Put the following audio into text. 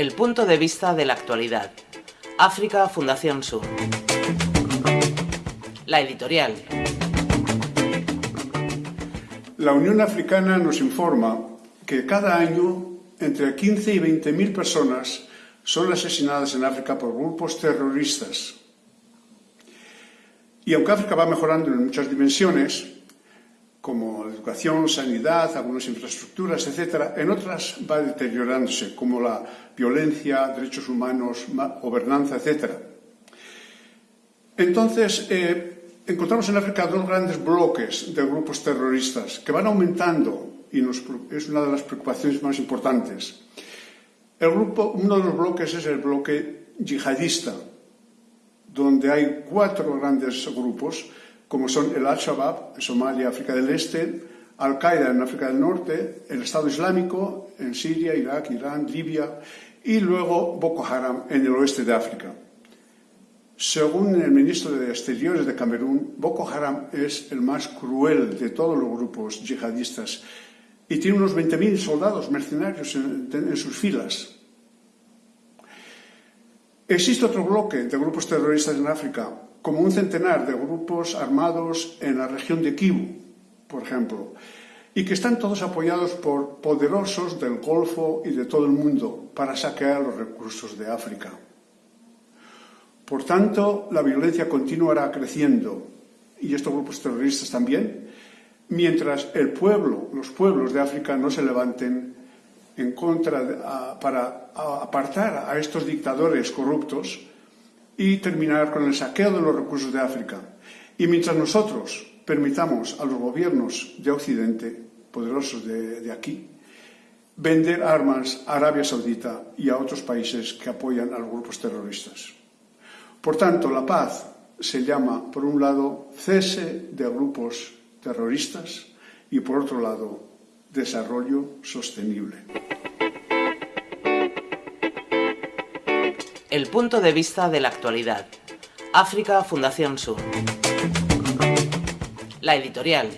El punto de vista de la actualidad. África Fundación Sur. La editorial. La Unión Africana nos informa que cada año entre 15 y 20 mil personas son asesinadas en África por grupos terroristas. Y aunque África va mejorando en muchas dimensiones, como educación, sanidad, algunas infraestructuras, etc., en otras va deteriorándose, como la violencia, derechos humanos, gobernanza, etc. Entonces, eh, encontramos en África dos grandes bloques de grupos terroristas que van aumentando y nos, es una de las preocupaciones más importantes. El grupo, uno de los bloques es el bloque yihadista, donde hay cuatro grandes grupos, como son el Al-Shabaab en Somalia, África del Este, Al-Qaeda en África del Norte, el Estado Islámico en Siria, Irak, Irán, Libia y luego Boko Haram en el oeste de África. Según el ministro de Exteriores de Camerún, Boko Haram es el más cruel de todos los grupos yihadistas y tiene unos 20.000 soldados mercenarios en, en sus filas. Existe otro bloque de grupos terroristas en África, como un centenar de grupos armados en la región de Kivu, por ejemplo, y que están todos apoyados por poderosos del Golfo y de todo el mundo para saquear los recursos de África. Por tanto, la violencia continuará creciendo, y estos grupos terroristas también, mientras el pueblo, los pueblos de África no se levanten en contra para apartar a estos dictadores corruptos y terminar con el saqueo de los recursos de África. Y mientras nosotros permitamos a los gobiernos de Occidente, poderosos de, aquí, vender armas a Arabia Saudita y a otros países que apoyan a los grupos terroristas. Por tanto, la paz se llama, por un lado, cese de grupos terroristas y, por otro lado, desarrollo sostenible. El punto de vista de la actualidad. África Fundación Sur. La editorial.